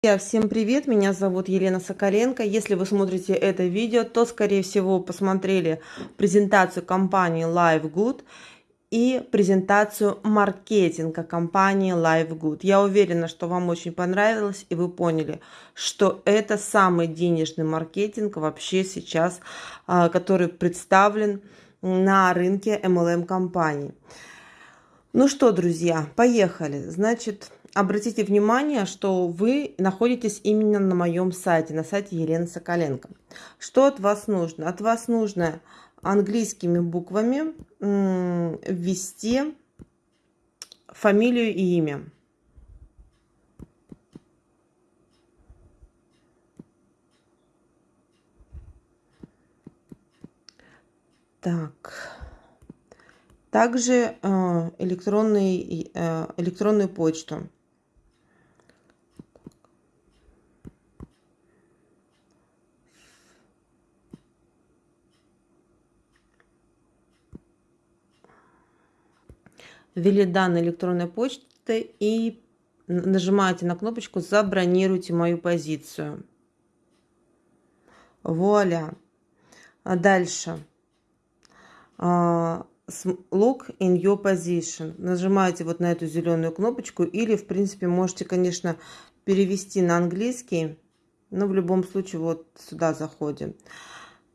Всем привет! Меня зовут Елена Соколенко. Если вы смотрите это видео, то, скорее всего, посмотрели презентацию компании LiveGood и презентацию маркетинга компании LiveGood. Я уверена, что вам очень понравилось, и вы поняли, что это самый денежный маркетинг вообще сейчас, а, который представлен на рынке MLM компаний. Ну что, друзья, поехали. Значит, обратите внимание, что вы находитесь именно на моем сайте, на сайте Елены Соколенко. Что от вас нужно? От вас нужно английскими буквами ввести фамилию и имя. Так. Также э, электронный, э, электронную почту. Ввели данные электронной почты и нажимаете на кнопочку «Забронируйте мою позицию». Вуаля. А дальше. А, look in your position. Нажимаете вот на эту зеленую кнопочку или, в принципе, можете, конечно, перевести на английский. Но в любом случае вот сюда заходим.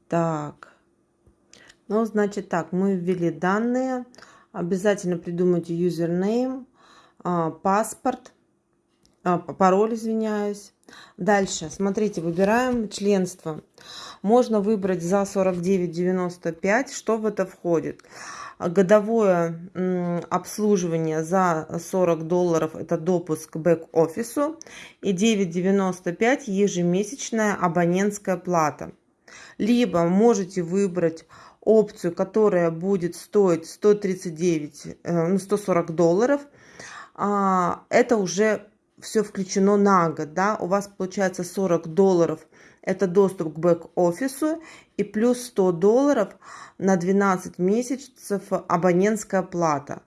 Так. Ну, значит так, мы ввели данные. Обязательно придумайте username, а, паспорт, а, пароль, извиняюсь. Дальше, смотрите, выбираем членство. Можно выбрать за 49,95, что в это входит. Годовое обслуживание за 40 долларов – это допуск к бэк-офису. И 9,95 ежемесячная абонентская плата. Либо можете выбрать опцию, которая будет стоить 139, э, ну, 140 долларов, а, это уже все включено на год, да, у вас получается 40 долларов, это доступ к бэк-офису, и плюс 100 долларов на 12 месяцев абонентская плата.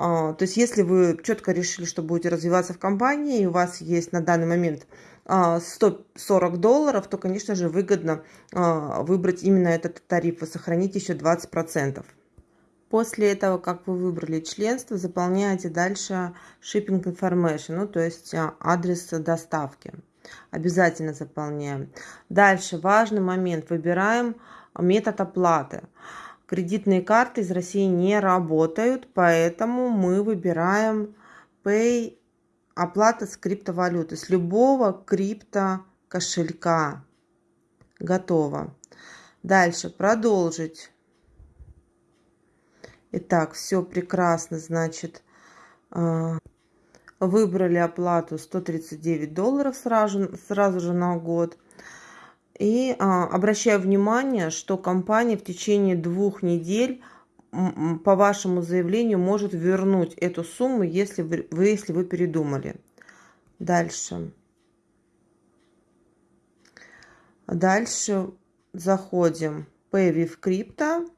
А, то есть, если вы четко решили, что будете развиваться в компании, и у вас есть на данный момент 140 а, долларов, то, конечно же, выгодно а, выбрать именно этот тариф и сохранить еще 20%. После этого, как вы выбрали членство, заполняете дальше shipping information, ну, то есть адрес доставки. Обязательно заполняем. Дальше важный момент. Выбираем метод оплаты. Кредитные карты из России не работают, поэтому мы выбираем Pay оплата с криптовалюты, с любого крипто кошелька. Готово. Дальше продолжить. Итак, все прекрасно, значит, а, выбрали оплату 139 долларов сразу, сразу же на год. И а, обращаю внимание, что компания в течение двух недель по вашему заявлению может вернуть эту сумму, если вы, если вы передумали. Дальше. Дальше заходим with Crypto.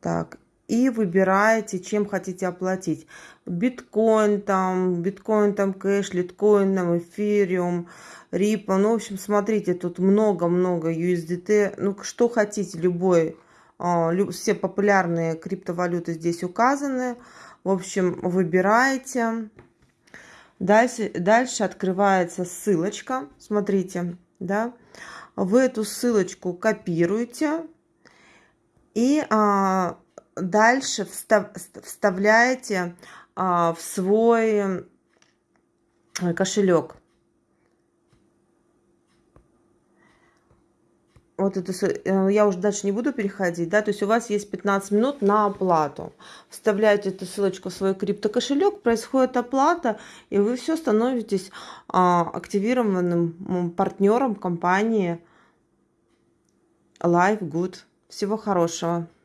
Так, и выбираете, чем хотите оплатить. Биткоин там, биткоин там кэш, литкоин там, эфириум, рипа. Ну, в общем, смотрите, тут много-много USDT. Ну, что хотите, любой а, все популярные криптовалюты здесь указаны. В общем, выбираете. Дальше, дальше открывается ссылочка. Смотрите, да. Вы эту ссылочку копируете. И а, дальше встав, вставляете а, в свой э, кошелек. вот это, э, я уже дальше не буду переходить, да, то есть у вас есть 15 минут на оплату. Вставляете эту ссылочку в свой криптокошелек, происходит оплата, и вы все становитесь а, активированным партнером компании Live Good. Всего хорошего.